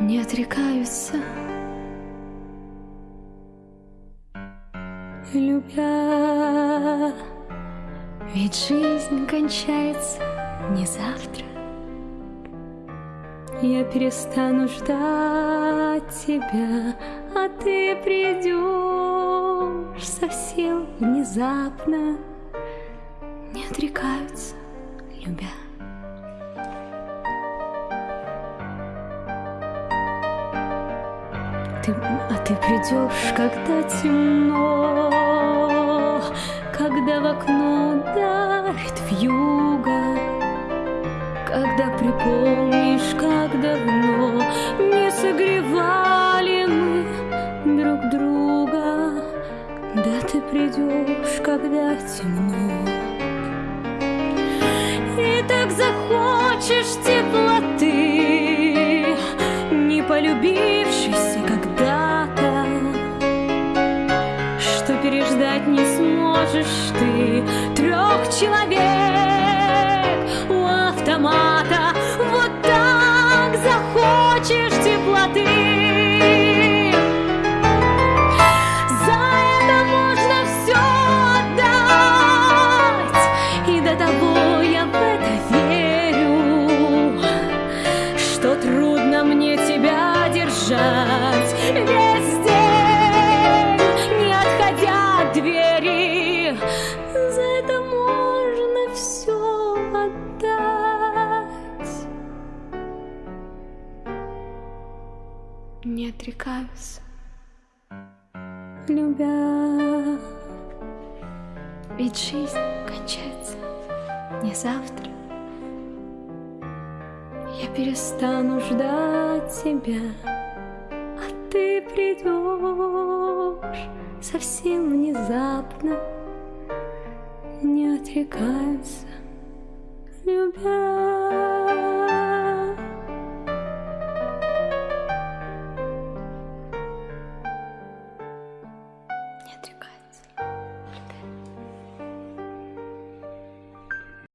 не отрекаются. Любя, ведь жизнь кончается не завтра. Я перестану ждать тебя, а ты придешь совсем внезапно. Не отрекаются, любя. Ты, а ты придешь, когда темно, когда в окно дарит вьюга, когда припомнишь, как давно не согревали мы друг друга. Да ты придешь, когда темно. Переждать не сможешь ты. Трех человек Не отрекаюсь, любя. Ведь жизнь кончается не завтра. Я перестану ждать тебя, а ты придешь совсем внезапно. Не отрекаются, любя.